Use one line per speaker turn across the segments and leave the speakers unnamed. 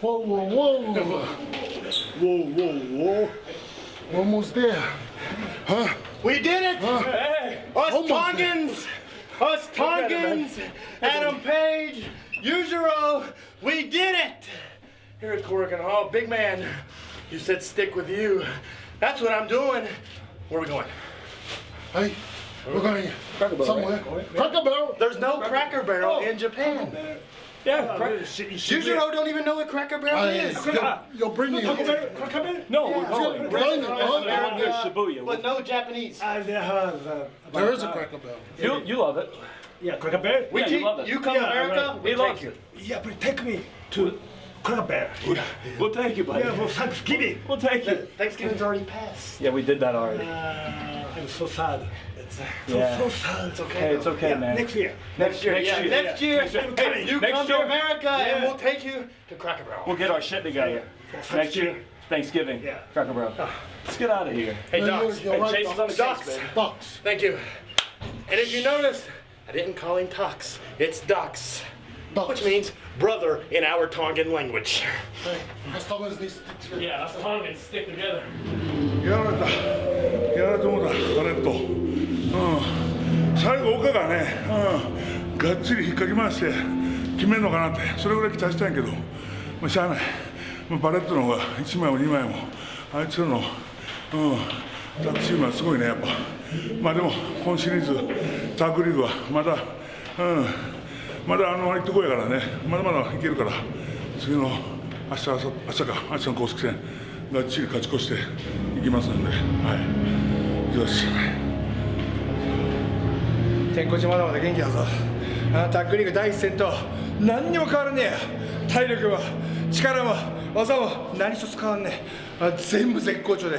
Whoa, whoa, whoa. Whoa, whoa, whoa. We're Almost there. Huh?
We did it!
Hey!
Us
Almost
Tongans! Us Tongans! Adam Page! Yujiro! We did it! Here at Korakuen Hall, big man, you said stick with you. That's what I'm doing. Where are we going?
Hey, we're going somewhere. Cracker Barrel.
There's no Cracker Barrel in Japan.
Yeah,
Yujiro don't even know what Cracker Barrel
Hey,
is.
you're, you're bringing it.
No, we're
Yeah.
going.
Blind-
We're
blind-
going to Shibuya.
But no Japanese.
There is a Cracker Barrel.
You, you love it.
Yeah, Cracker Barrel.
We
Yeah, you love it.
you come
Yeah,
to America,
right.
we
He
take
loves
you.
it.
Yeah, but take me to Cracker Barrel.
We'll take you, buddy.
Yeah, for Thanksgiving.
We'll take you.
Thanksgiving's already passed.
Yeah, we did that already.
Uh, I'm so sad
It's,
So,
Yeah.
so sad. It's okay.
Hey, it's okay,
Yeah,
man.
next year.
next year,
Next
yeah,
year,
next
yeah.
year.
Next year.
Hey, you
Next
come
year.
to America and
Yeah.
we'll take you to Cracker Barrel.
We'll get our shit together. Next year, Thanksgiving.
Yeah.
Cracker Barrel. Let's get out of here.
Hey,
No,
Docs.
you're, you're
Hey,
right,
Chase is on the
Docs.
case, baby.
Docs.
Thank you. And if you notice, I didn't call him Tox. It's Docs,
Docs.
which means brother in our Tongan language.
Hey, as long as this sticks together.
Yeah, us Tongans stick together.
やられたやられてもうたバレットうん がね、うん、がっちり引っかき回して決めるのかなってそれぐらい期待したんけどまあしゃあない、まあ、バレットの方が1枚も2枚もあいつらのうんタッグチームはすごいねやっぱ。まあでも今シリーズタッグリーグはまだうんまだあの行ってこいやからね。まだまだいけるから。次の明日明後明日か明日の公式戦がっちり勝ち越していきますのではい。よし
天候地まだまだ元気だぞ。あのタックリーグ第一戦と何にも変わらねえや。体力も力も技も何一つ変わんねえ。あ全部絶好調で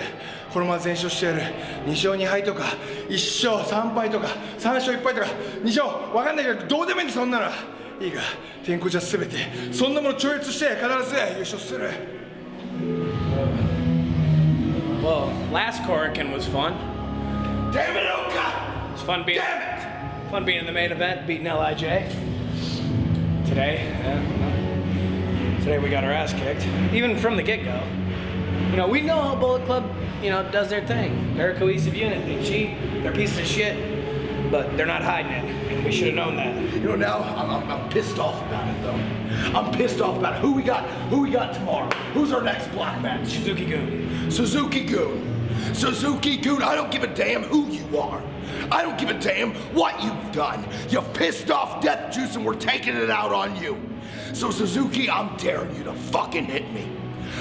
このまま全勝してやる。2勝2敗とか1勝3敗とか3勝1敗とか2勝分かんないけどどうでもいいんだそんなの。いいか天候じゃ全てそんなもの超越して必ず優勝する。
Well, last Korakuen was fun.
Damn it, Oka!
It's fun being fun being in the main event, beating Lij. Today, yeah, today we got our ass kicked, even from the get-go. You know, we know how Bullet Club, you know, does their thing. They're a cohesive unit. They cheat. They're pieces of shit, but they're not hiding it, and we should have known that.
You know, now I'm, I'm, I'm pissed off about it, though. I'm pissed off about it. Who we got? Who we got tomorrow? Who's our next block match?
Suzuki-gun.
Suzuki Goon. Suzuki-gun. I don't give a damn who you are. I don't give a damn what you've done. You pissed off Death Juice, and we're taking it out on you. So Suzuki, I'm daring you to fucking hit me.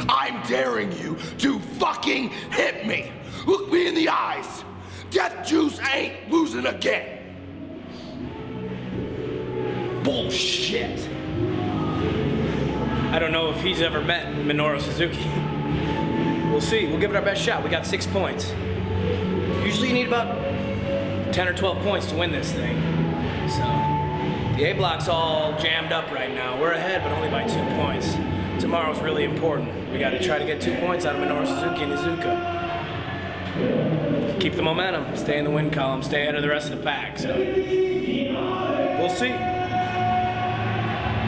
I'm daring you to fucking hit me. Look me in the eyes. Death Juice ain't losing again. Bullshit.
I don't know if he's ever met Minoru Suzuki. We'll see. We'll give it our best shot. We got six points. Usually you need about 10 or 12 points to win this thing. So, the A block's all jammed up right now. We're ahead, but only by two points. Tomorrow's really important. We gotta try to get two points out of Minoru Suzuki and Iizuka. Keep the momentum, stay in the win column, stay ahead of the rest of the pack. So, we'll see.